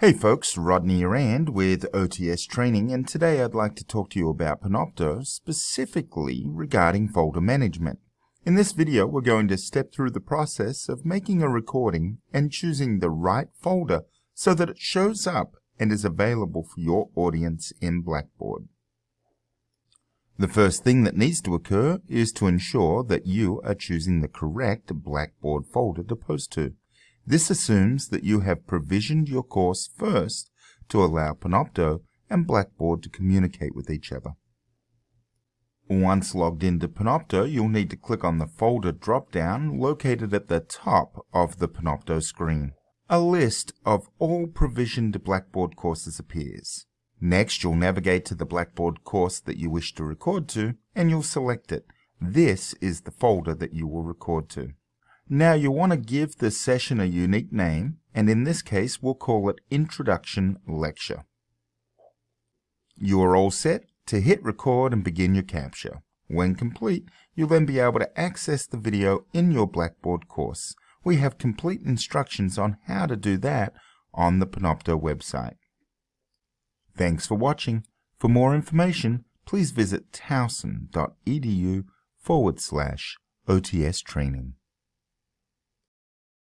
Hey folks, Rodney Rand with OTS Training and today I'd like to talk to you about Panopto, specifically regarding folder management. In this video we're going to step through the process of making a recording and choosing the right folder so that it shows up and is available for your audience in Blackboard. The first thing that needs to occur is to ensure that you are choosing the correct Blackboard folder to post to. This assumes that you have provisioned your course first to allow Panopto and Blackboard to communicate with each other. Once logged into Panopto, you'll need to click on the folder drop-down located at the top of the Panopto screen. A list of all provisioned Blackboard courses appears. Next, you'll navigate to the Blackboard course that you wish to record to, and you'll select it. This is the folder that you will record to. Now you want to give the session a unique name, and in this case we'll call it Introduction Lecture. You are all set to hit record and begin your capture. When complete, you'll then be able to access the video in your Blackboard course. We have complete instructions on how to do that on the Panopto website. Thanks for watching. For more information, please visit towson.edu forward slash OTS training.